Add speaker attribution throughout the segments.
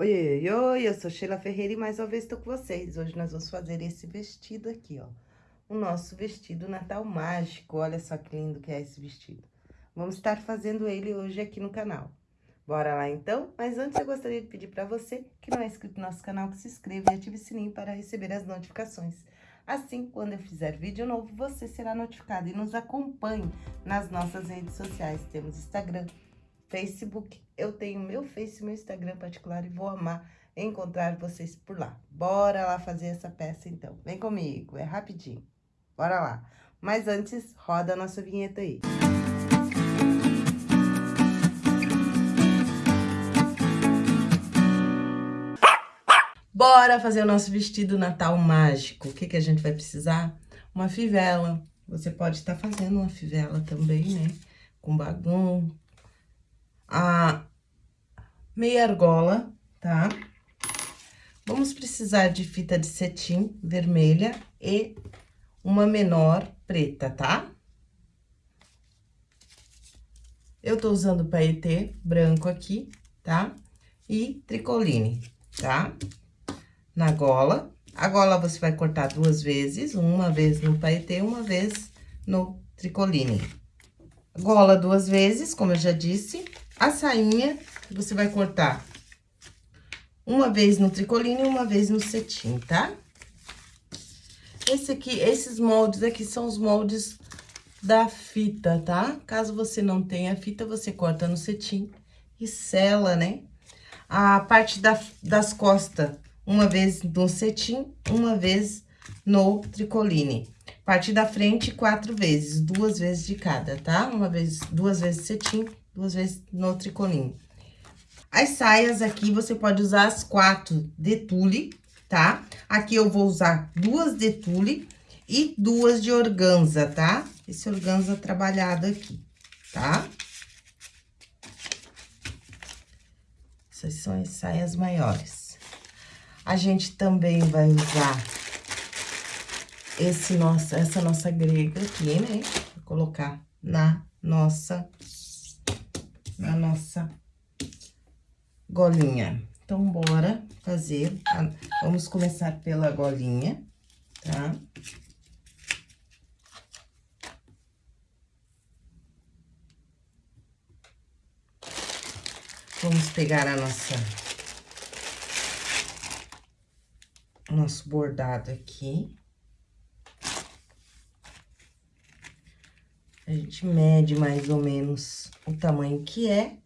Speaker 1: Oi, oi, oi, eu sou Sheila Ferreira e mais uma vez estou com vocês. Hoje nós vamos fazer esse vestido aqui, ó. O nosso vestido Natal Mágico. Olha só que lindo que é esse vestido. Vamos estar fazendo ele hoje aqui no canal. Bora lá então? Mas antes eu gostaria de pedir para você que não é inscrito no nosso canal, que se inscreva e ative o sininho para receber as notificações. Assim, quando eu fizer vídeo novo, você será notificado e nos acompanhe nas nossas redes sociais. Temos Instagram, Facebook. Eu tenho meu Face e meu Instagram particular e vou amar encontrar vocês por lá. Bora lá fazer essa peça, então. Vem comigo, é rapidinho. Bora lá. Mas antes, roda a nossa vinheta aí. Bora fazer o nosso vestido Natal mágico. O que, que a gente vai precisar? Uma fivela. Você pode estar fazendo uma fivela também, né? Com bagum, a meia argola, tá? Vamos precisar de fita de cetim vermelha e uma menor preta, tá? Eu tô usando paetê branco aqui, tá? E tricoline, tá? Na gola. A gola você vai cortar duas vezes, uma vez no paetê, uma vez no tricoline. Gola duas vezes, como eu já disse, a sainha, você vai cortar uma vez no tricoline e uma vez no cetim, tá? Esse aqui, esses moldes aqui são os moldes da fita, tá? Caso você não tenha fita, você corta no cetim e sela, né? A parte da, das costas, uma vez no cetim, uma vez no tricoline. Parte da frente, quatro vezes, duas vezes de cada, tá? Uma vez, duas vezes cetim duas vezes no tricolinho. As saias aqui, você pode usar as quatro de tule, tá? Aqui eu vou usar duas de tule e duas de organza, tá? Esse organza trabalhado aqui, tá? Essas são as saias maiores. A gente também vai usar esse nossa, essa nossa grega aqui, né? Vou colocar na nossa na nossa golinha. Então, bora fazer. Vamos começar pela golinha, tá? Vamos pegar a nossa... Nosso bordado aqui. A gente mede mais ou menos o tamanho que é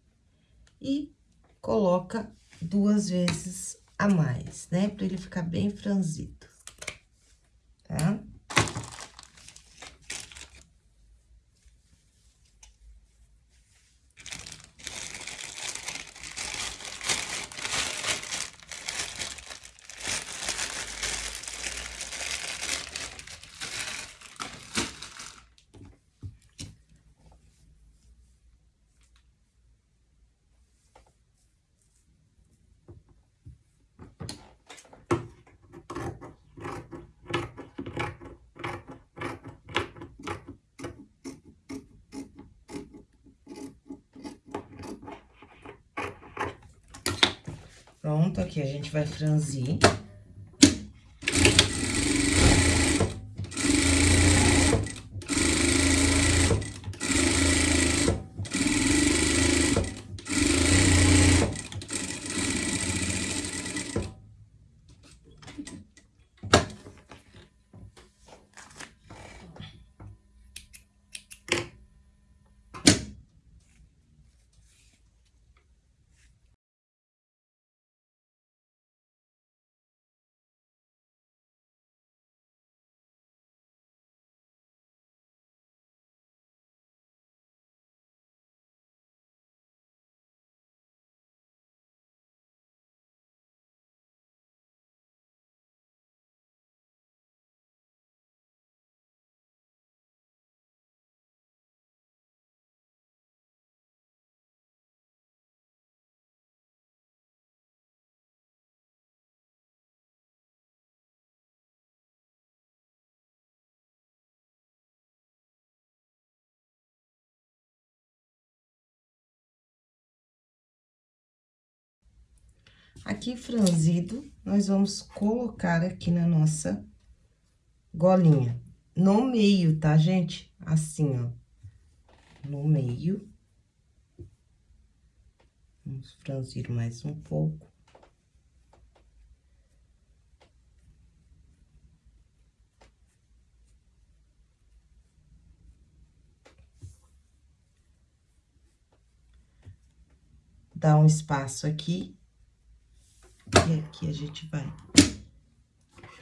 Speaker 1: e coloca duas vezes a mais, né? Pra ele ficar bem franzido, tá? Pronto, aqui a gente vai franzir. Aqui franzido, nós vamos colocar aqui na nossa golinha. No meio, tá, gente? Assim, ó. No meio. Vamos franzir mais um pouco. Dá um espaço aqui. E aqui a gente vai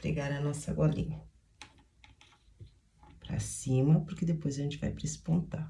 Speaker 1: pregar a nossa golinha. Pra cima, porque depois a gente vai prespontar.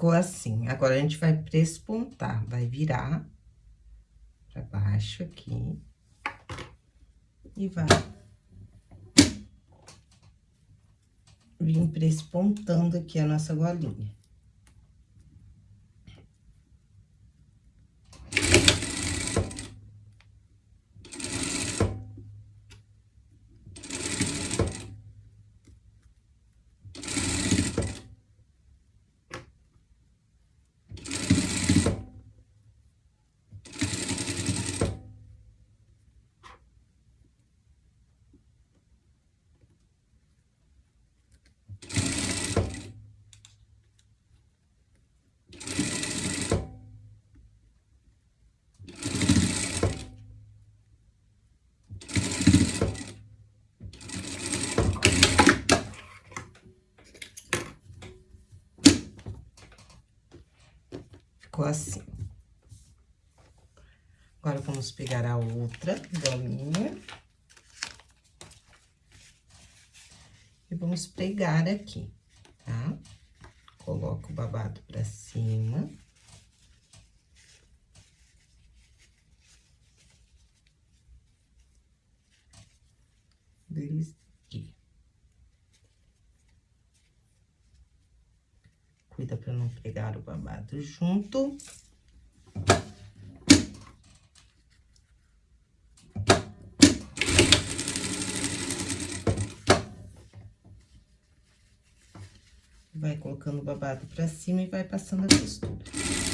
Speaker 1: Ficou assim. Agora, a gente vai prespontar, vai virar pra baixo aqui. E vai vir prespontando aqui a nossa golinha. ficou assim. Agora, vamos pegar a outra bolinha. E vamos pregar aqui, tá? Coloca o babado pra cima. Deles cuida para não pegar o babado junto. Vai colocando o babado pra cima e vai passando a costura.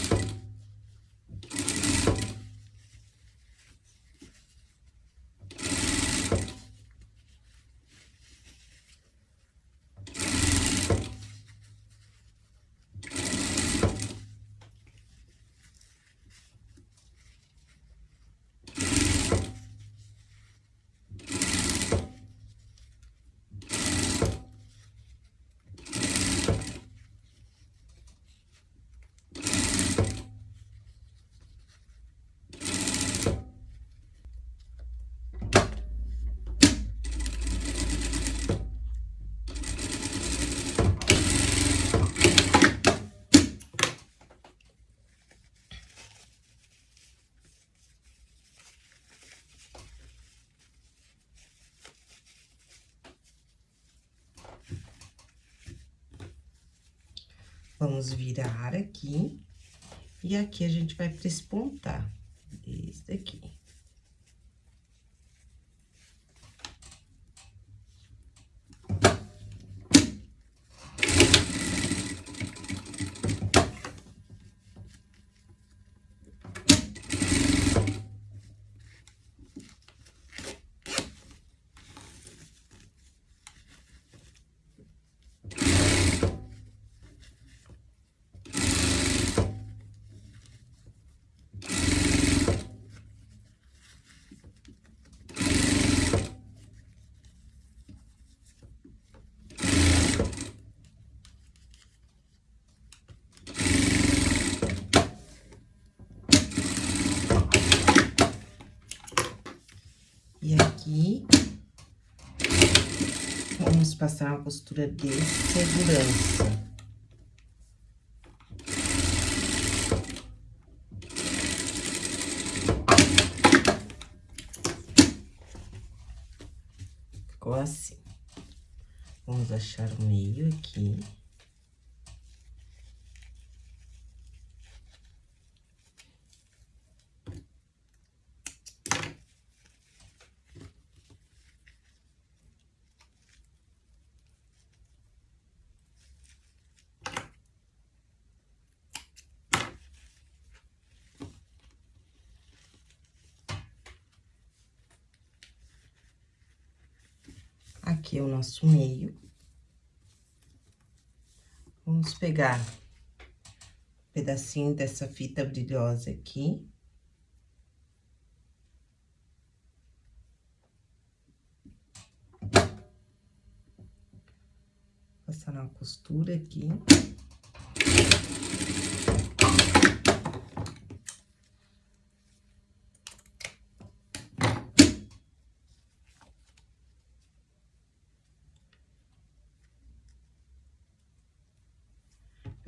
Speaker 1: Vamos virar aqui. E aqui a gente vai prespontar. Esse daqui. E aqui, vamos passar uma costura de segurança. Ficou assim. Vamos achar o meio aqui. Aqui o nosso meio. Vamos pegar um pedacinho dessa fita brilhosa aqui. Passar uma costura aqui.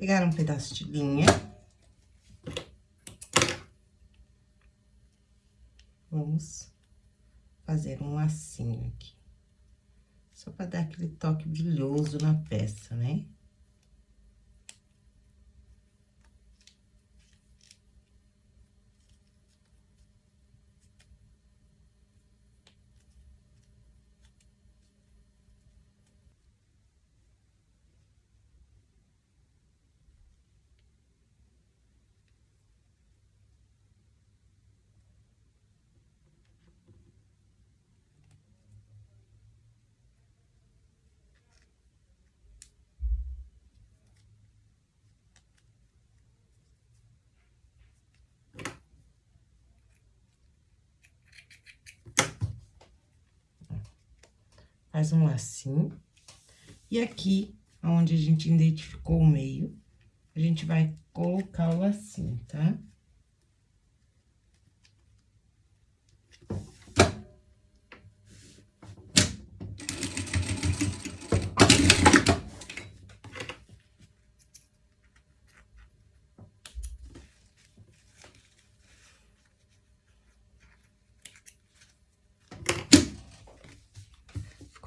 Speaker 1: Pegar um pedaço de linha. Vamos fazer um lacinho aqui. Só para dar aquele toque brilhoso na peça, né? Faz um lacinho. E aqui, onde a gente identificou o meio, a gente vai colocar o lacinho, tá?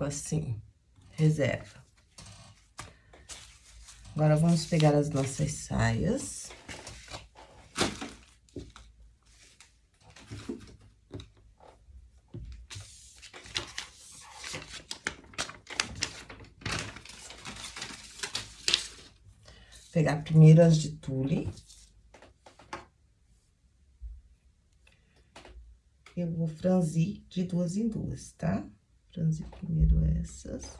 Speaker 1: Assim, reserva. Agora, vamos pegar as nossas saias. Pegar primeiro as de tule. Eu vou franzir de duas em duas, tá? Franzir primeiro essas.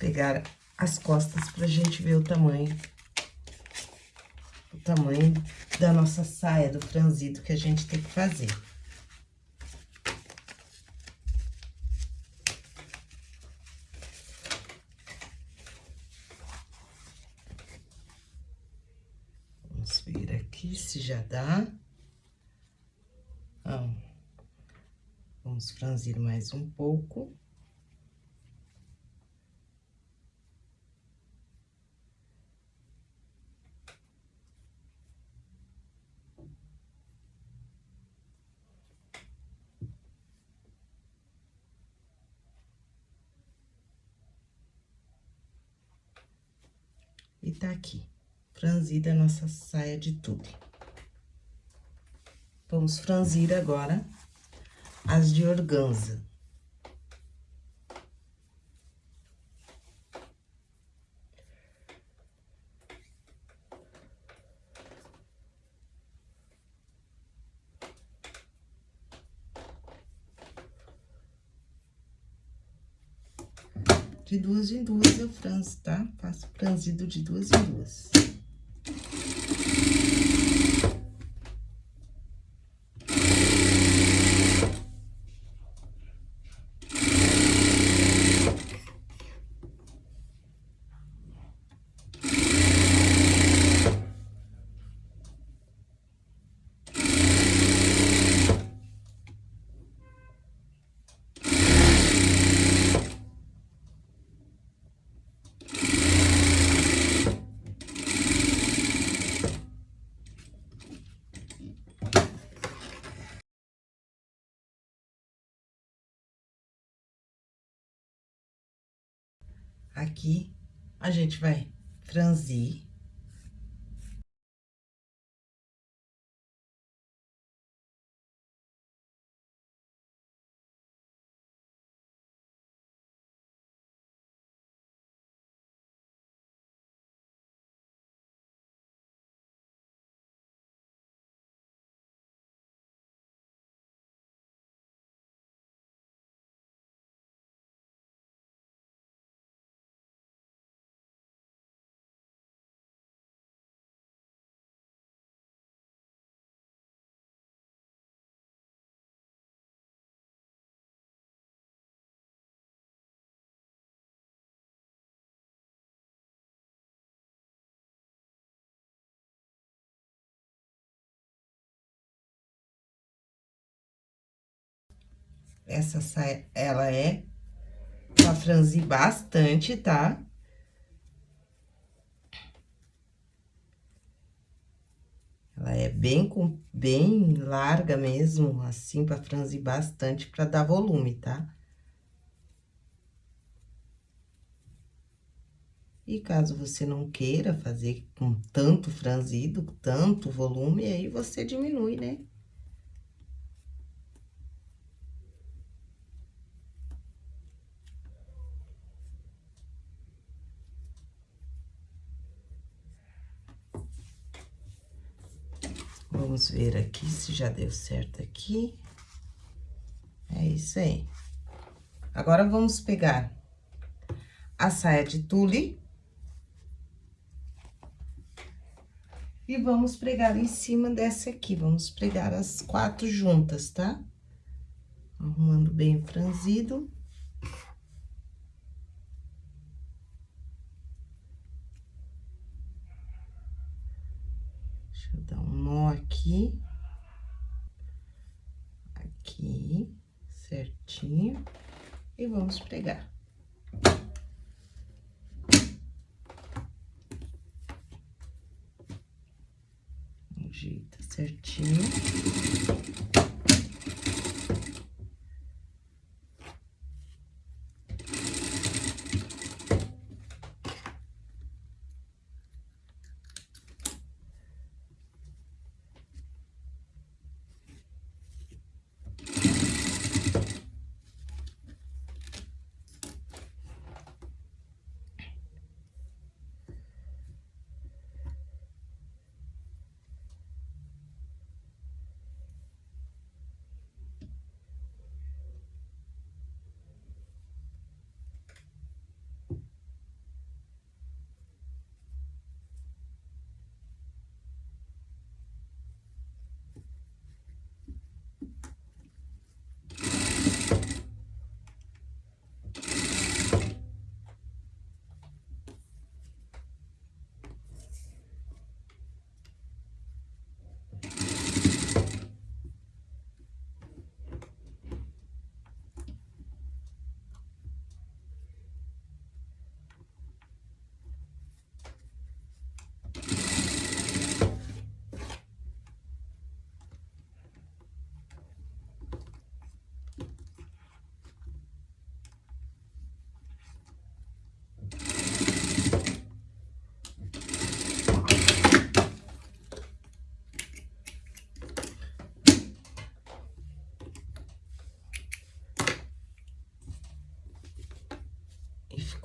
Speaker 1: Pegar as costas pra gente ver o tamanho. O tamanho da nossa saia, do franzido que a gente tem que fazer. Vamos ver aqui se já dá. Vamos franzir mais um pouco. E tá aqui, franzida a nossa saia de tule. Vamos franzir agora as de organza. De duas em duas eu franzo, tá? Faço franzido de duas em duas. Aqui, a gente vai franzir. Essa saia, ela é pra franzir bastante, tá? Ela é bem, com, bem larga mesmo, assim, pra franzir bastante, pra dar volume, tá? E caso você não queira fazer com tanto franzido, tanto volume, aí você diminui, né? Vamos ver aqui se já deu certo aqui. É isso aí. Agora, vamos pegar a saia de tule. E vamos pregar em cima dessa aqui. Vamos pregar as quatro juntas, tá? Arrumando bem franzido. Aqui, aqui, certinho, e vamos pregar.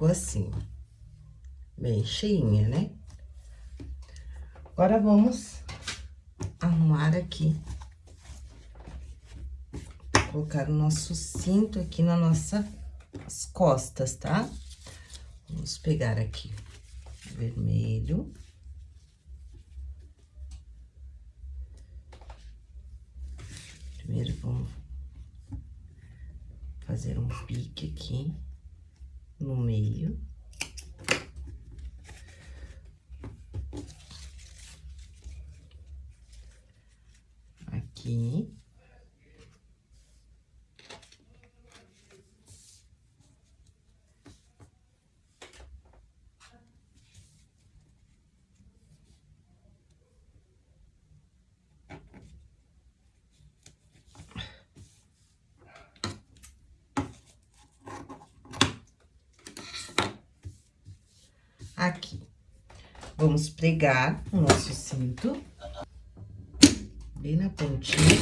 Speaker 1: Ficou assim, bem cheinha, né? Agora, vamos arrumar aqui. Colocar o nosso cinto aqui na nossa costas, tá? Vamos pegar aqui vermelho. Primeiro, vamos fazer um pique aqui no meio. Aqui. Vamos pregar o nosso cinto bem na pontinha.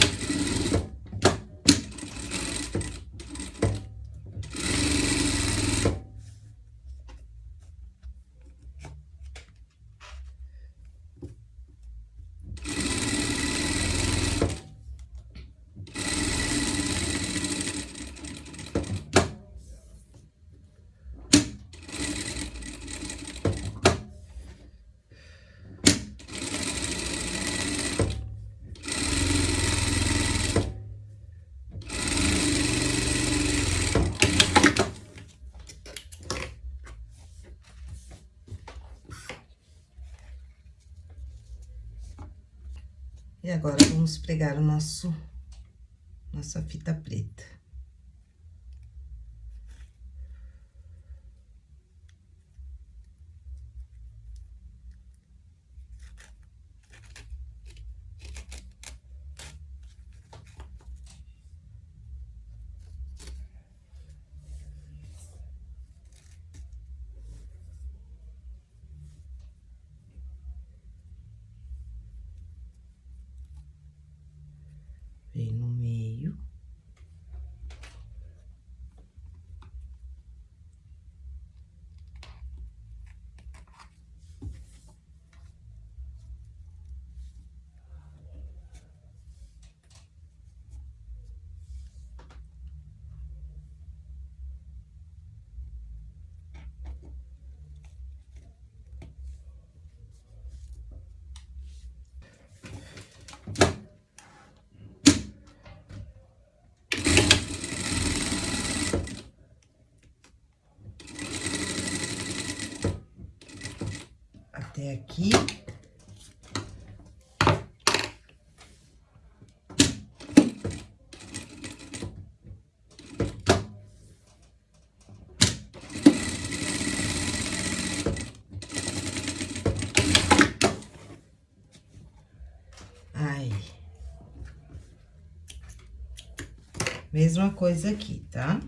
Speaker 1: E agora, vamos pregar o nosso, nossa fita preta. Vem no meio. até aqui. Aí. Mesma coisa aqui, tá?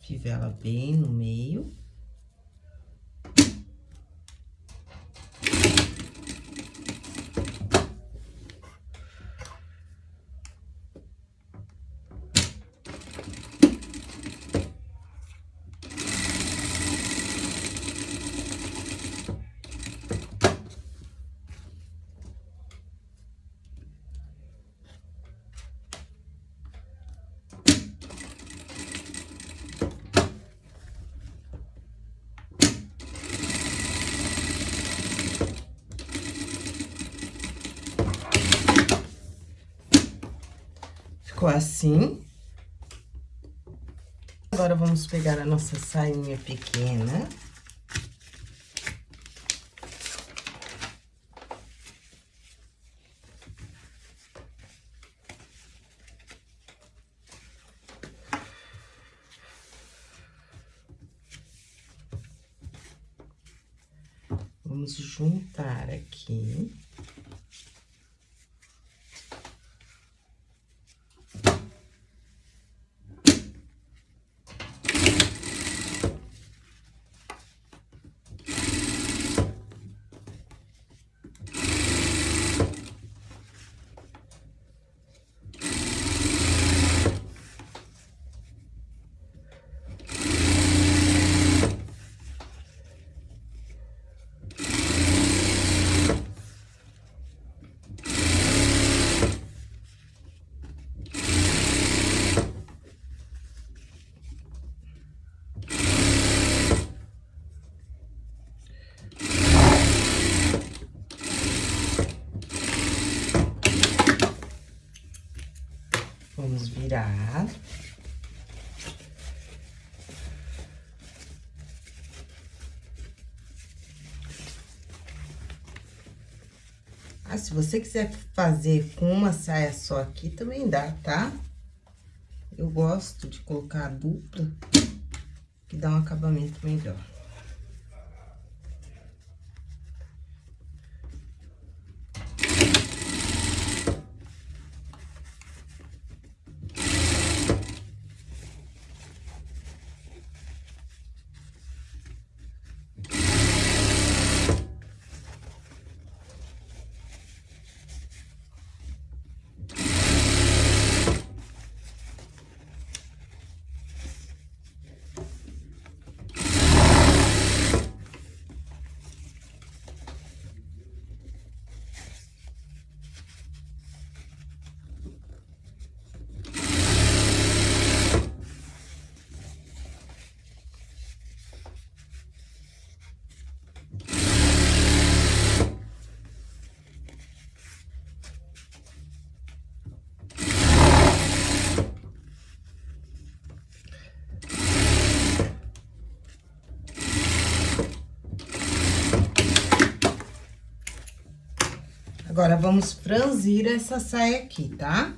Speaker 1: Fivela bem no meio. Ficou assim. Agora, vamos pegar a nossa sainha pequena. Virar. Ah, se você quiser fazer com uma saia só aqui, também dá, tá? Eu gosto de colocar a dupla, que dá um acabamento melhor. Agora, vamos franzir essa saia aqui, tá?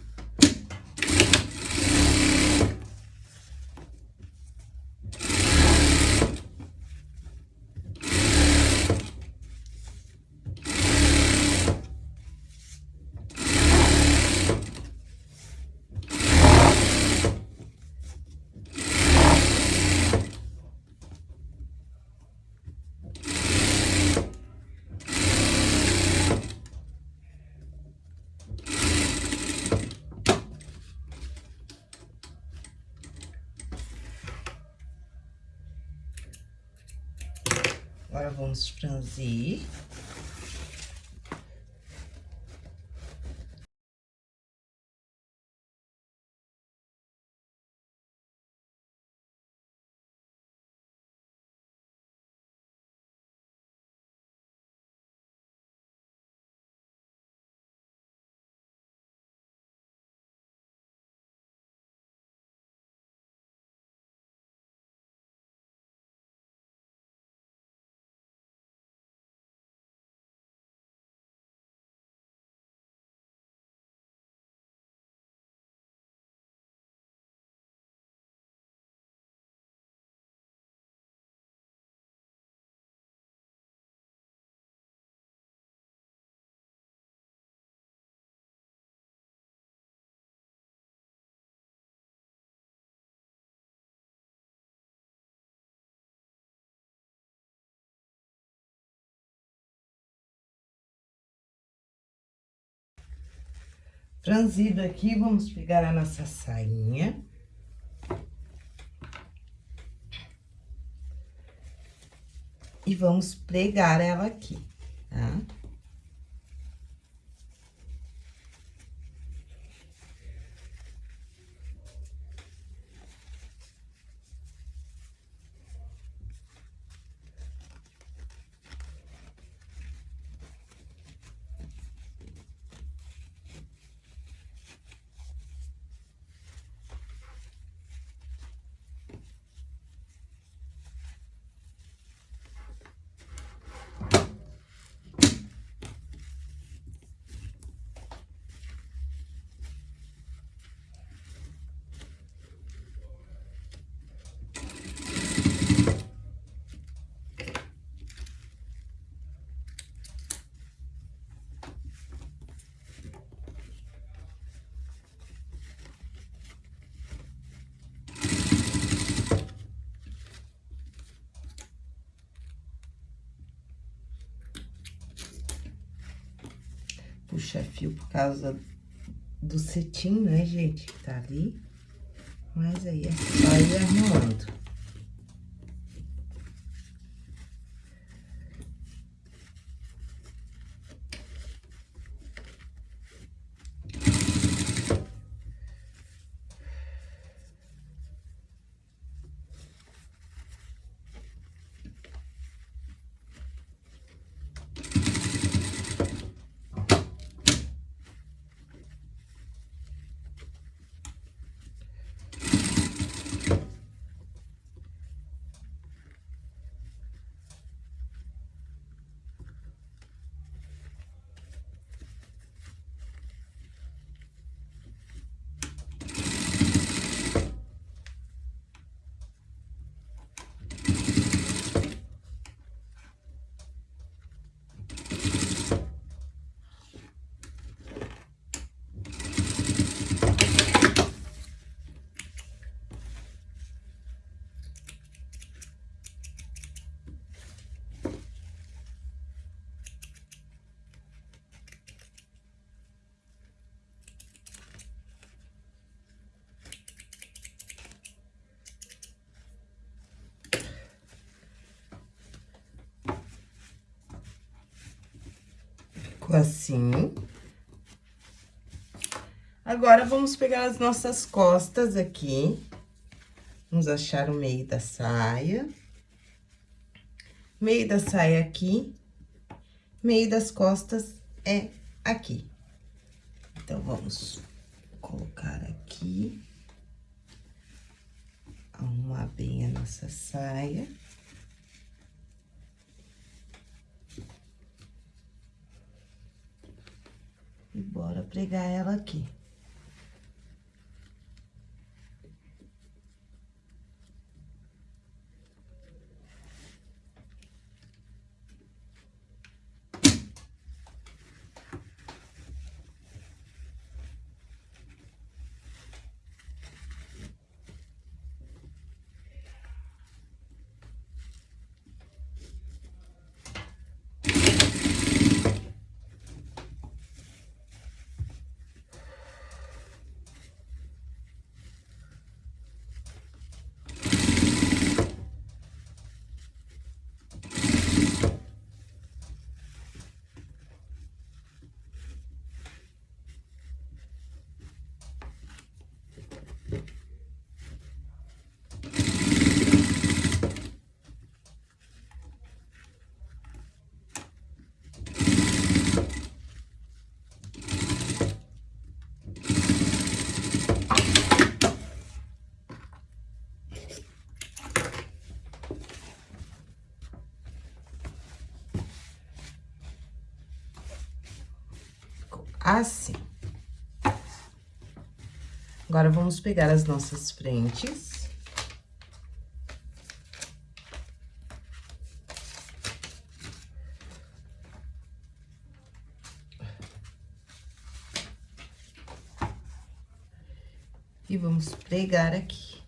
Speaker 1: Agora, vamos franzir. Franzido aqui, vamos pegar a nossa sainha. E vamos pregar ela aqui, tá? puxa fio por causa do cetim, né, gente, que tá ali. Mas aí é só ir arrumando. Ficou assim. Agora, vamos pegar as nossas costas aqui. Vamos achar o meio da saia. Meio da saia aqui. Meio das costas é aqui. Então, vamos colocar aqui. Arrumar bem a nossa saia. E bora pregar ela aqui. Assim. Agora, vamos pegar as nossas frentes. E vamos pregar aqui.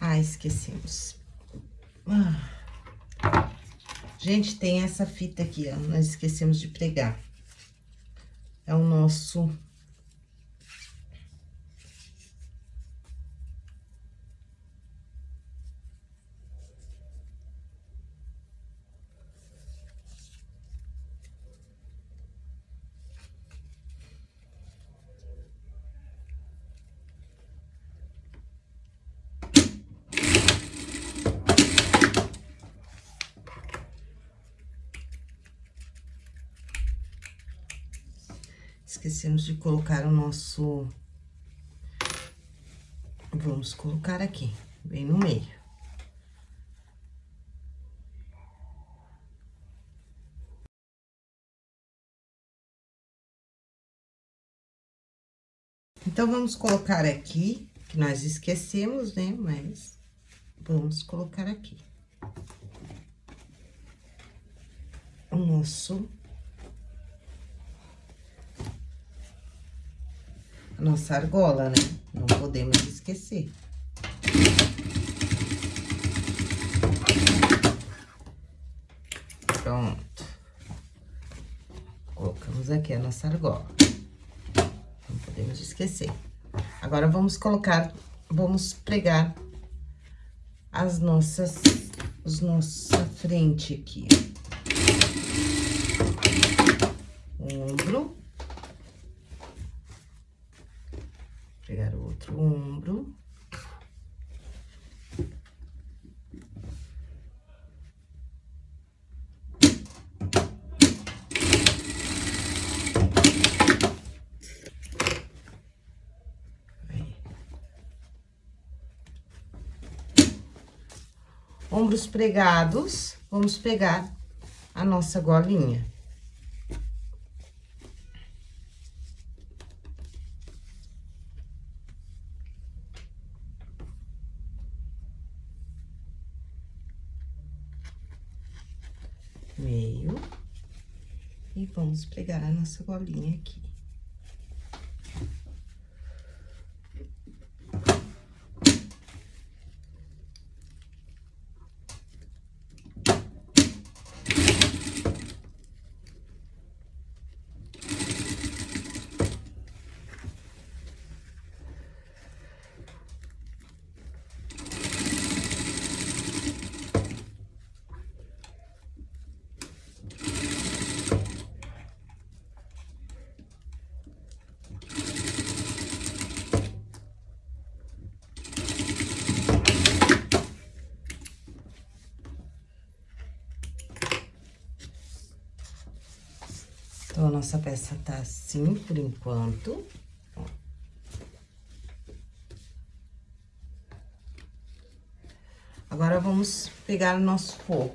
Speaker 1: Ah, esquecemos. Ah. Gente, tem essa fita aqui, ó, nós esquecemos de pregar. É o nosso esquecemos de colocar o nosso... Vamos colocar aqui, bem no meio. Então, vamos colocar aqui, que nós esquecemos, né? Mas vamos colocar aqui. O nosso nossa argola, né? Não podemos esquecer. Pronto. Colocamos aqui a nossa argola. Não podemos esquecer. Agora, vamos colocar, vamos pregar as nossas, os nossa frente aqui. Ombro. pegar o outro ombro. Ombros pregados, vamos pegar a nossa golinha. vamos pregar a nossa bolinha aqui. Nossa peça tá assim por enquanto. Agora, vamos pegar o nosso forro.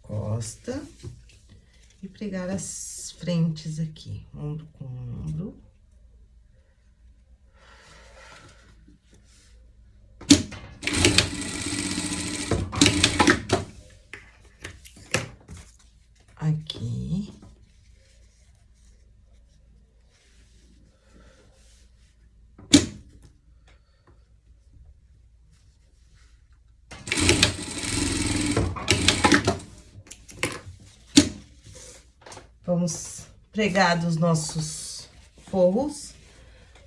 Speaker 1: Costa. E pregar as frentes aqui, ombro com ombro. Aqui. Vamos pregar dos nossos forros.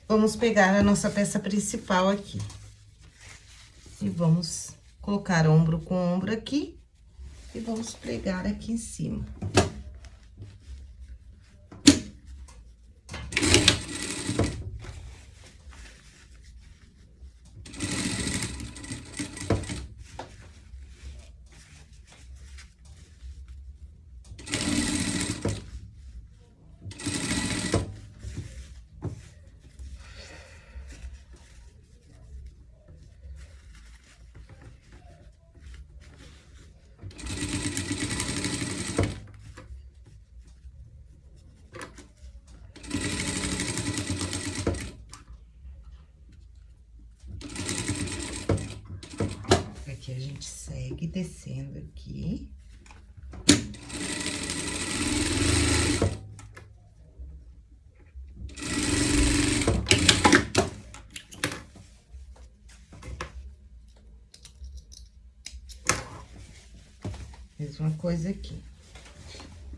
Speaker 1: Vamos pegar a nossa peça principal aqui. E vamos colocar ombro com ombro aqui. E vamos pregar aqui em cima. Aqui a gente segue descendo aqui. Mesma coisa aqui.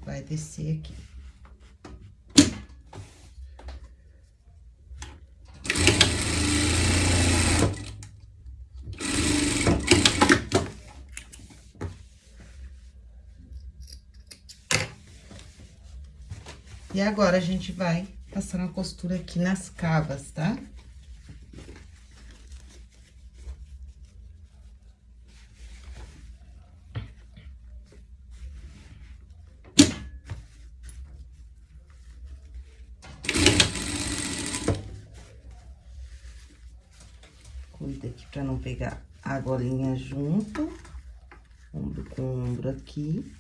Speaker 1: Vai descer aqui. E agora, a gente vai passar uma costura aqui nas cavas, tá? Cuida aqui pra não pegar a golinha junto. Ombro com ombro aqui.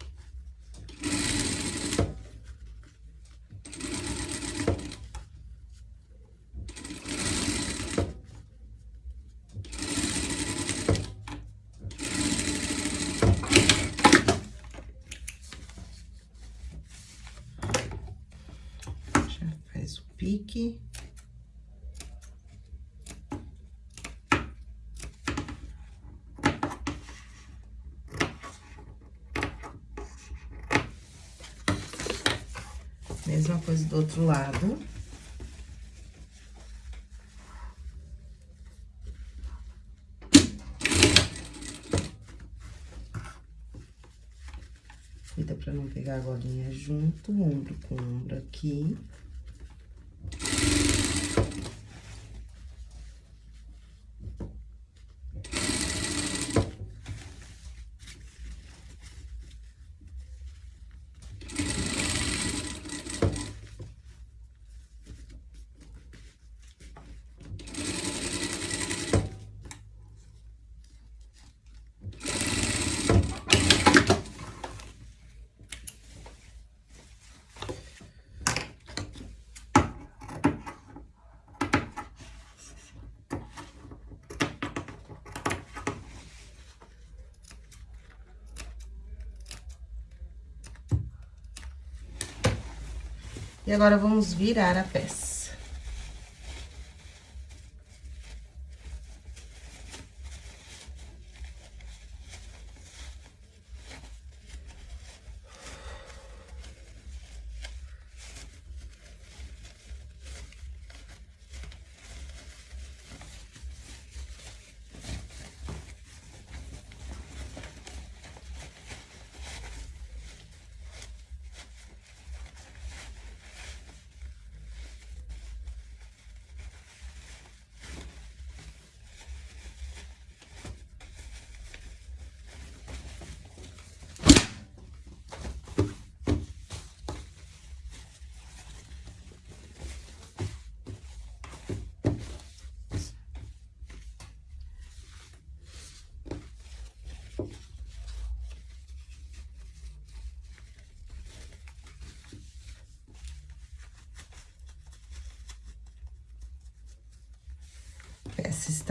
Speaker 1: pique. Mesma coisa do outro lado. Cuida pra não pegar a golinha junto, ombro com ombro aqui. E agora, vamos virar a peça.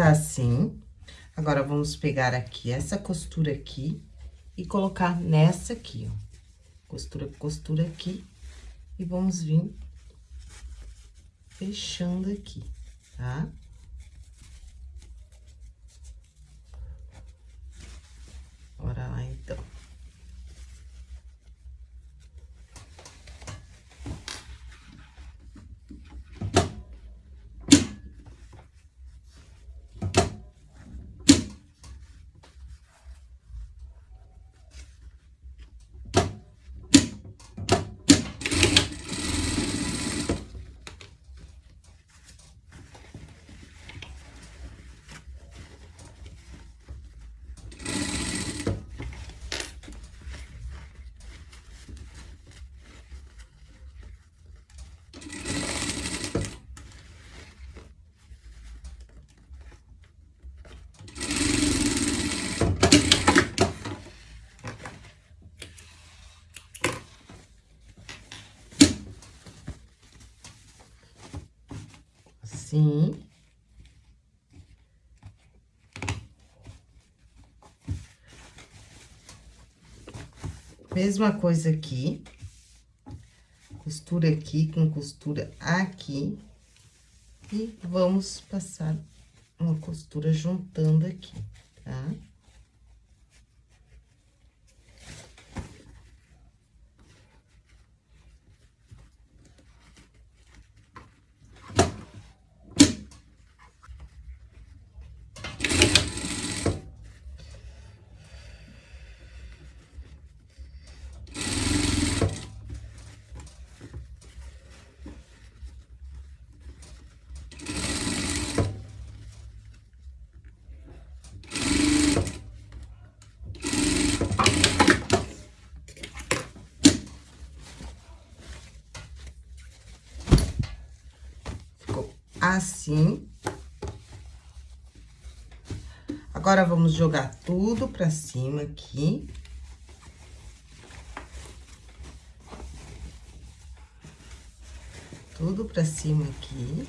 Speaker 1: Tá assim. Agora, vamos pegar aqui essa costura aqui e colocar nessa aqui, ó. Costura, costura aqui. E vamos vir fechando aqui, tá? Bora lá, então. Assim. Mesma coisa aqui. Costura aqui com costura aqui. E vamos passar uma costura juntando aqui, tá? Tá? Assim. Agora, vamos jogar tudo pra cima aqui. Tudo pra cima aqui.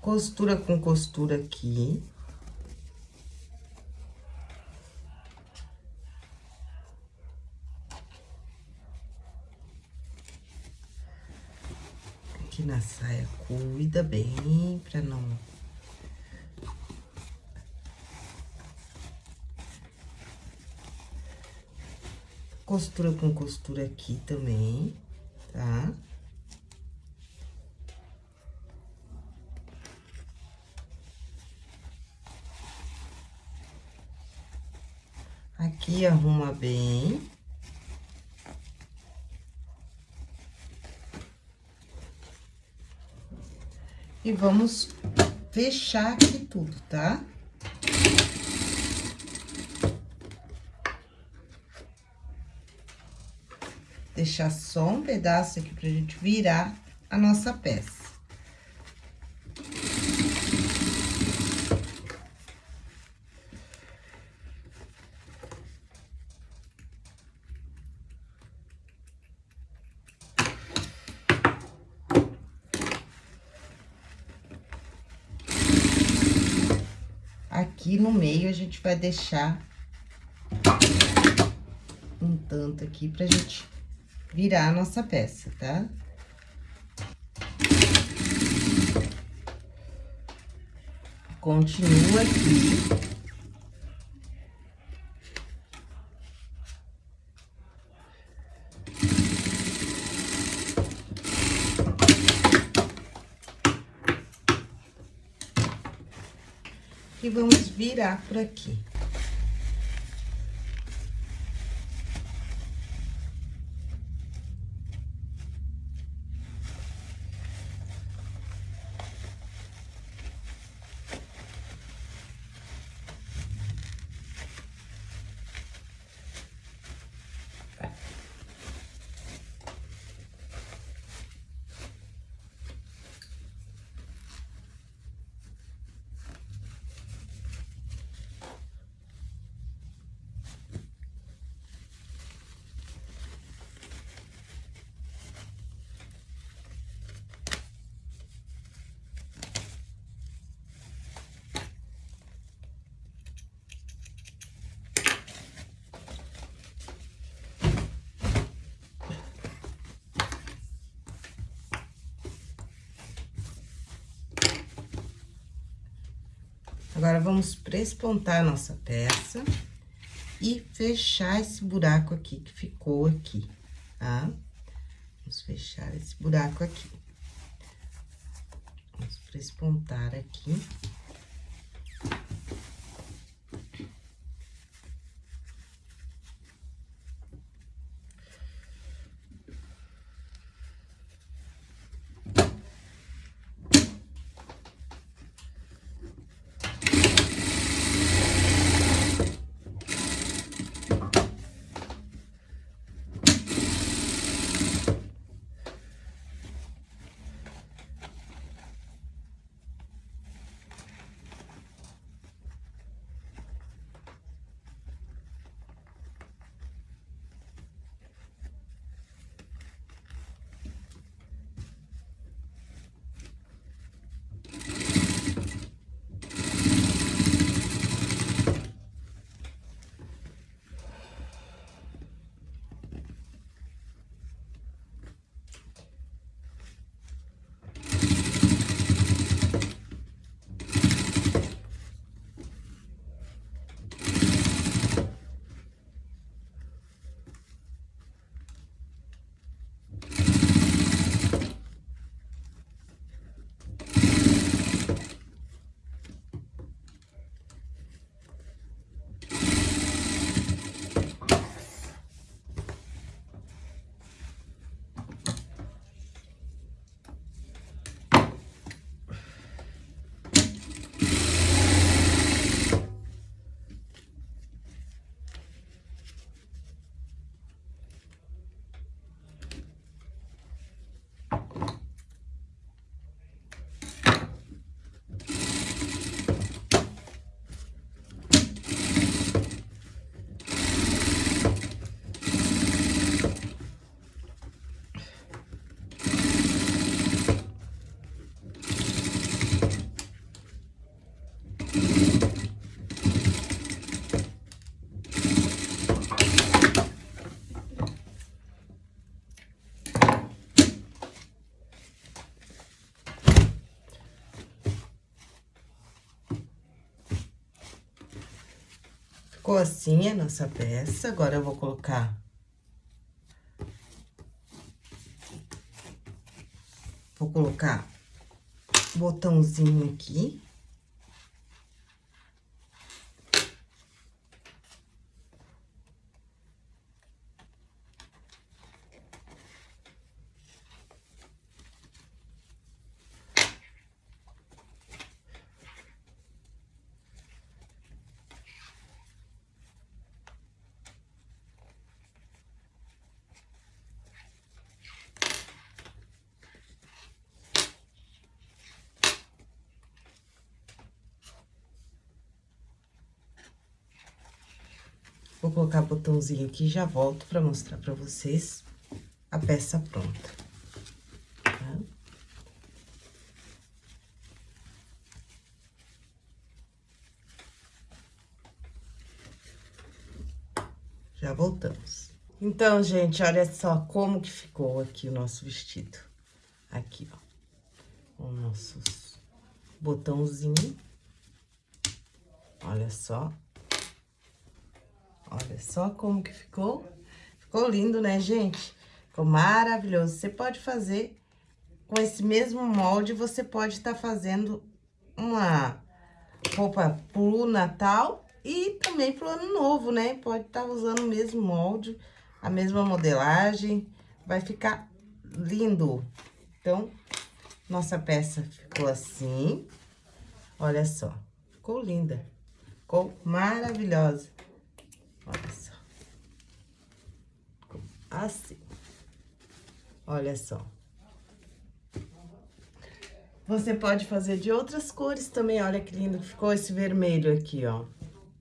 Speaker 1: Costura com costura aqui. aqui na saia, cuida bem pra não... Costura com costura aqui também, tá? Aqui arruma bem. E vamos fechar aqui tudo, tá? Deixar só um pedaço aqui pra gente virar a nossa peça. aqui no meio a gente vai deixar um tanto aqui pra gente virar a nossa peça, tá? Continua aqui. E vamos virar por aqui. Agora, vamos prespontar a nossa peça e fechar esse buraco aqui que ficou aqui, tá? Vamos fechar esse buraco aqui. Vamos prespontar aqui. Ficou assim a nossa peça. Agora, eu vou colocar... Vou colocar botãozinho aqui. Vou colocar botãozinho aqui já volto pra mostrar pra vocês a peça pronta. Tá? Já voltamos. Então, gente, olha só como que ficou aqui o nosso vestido. Aqui, ó. O nosso botãozinho. Olha só. Olha só como que ficou. Ficou lindo, né, gente? Ficou maravilhoso. Você pode fazer com esse mesmo molde, você pode estar tá fazendo uma roupa pro Natal e também pro Ano Novo, né? Pode estar tá usando o mesmo molde, a mesma modelagem, vai ficar lindo. Então, nossa peça ficou assim, olha só, ficou linda, ficou maravilhosa. Olha só. Assim. Olha só. Você pode fazer de outras cores também. Olha que lindo que ficou esse vermelho aqui, ó.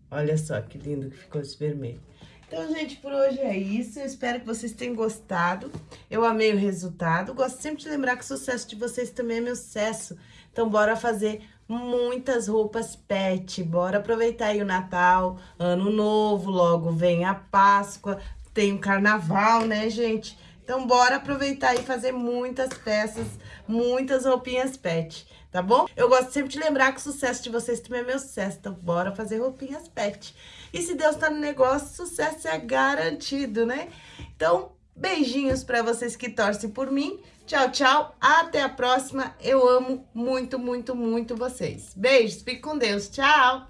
Speaker 1: Olha só que lindo que ficou esse vermelho. Então, gente, por hoje é isso. Eu espero que vocês tenham gostado. Eu amei o resultado. Gosto sempre de lembrar que o sucesso de vocês também é meu sucesso. Então, bora fazer muitas roupas pet. Bora aproveitar aí o Natal, Ano Novo, logo vem a Páscoa, tem o Carnaval, né, gente? Então, bora aproveitar e fazer muitas peças, muitas roupinhas pet. tá bom? Eu gosto sempre de lembrar que o sucesso de vocês também é meu sucesso, então bora fazer roupinhas pet. E se Deus tá no negócio, sucesso é garantido, né? Então, beijinhos pra vocês que torcem por mim. Tchau, tchau. Até a próxima. Eu amo muito, muito, muito vocês. Beijos. Fique com Deus. Tchau.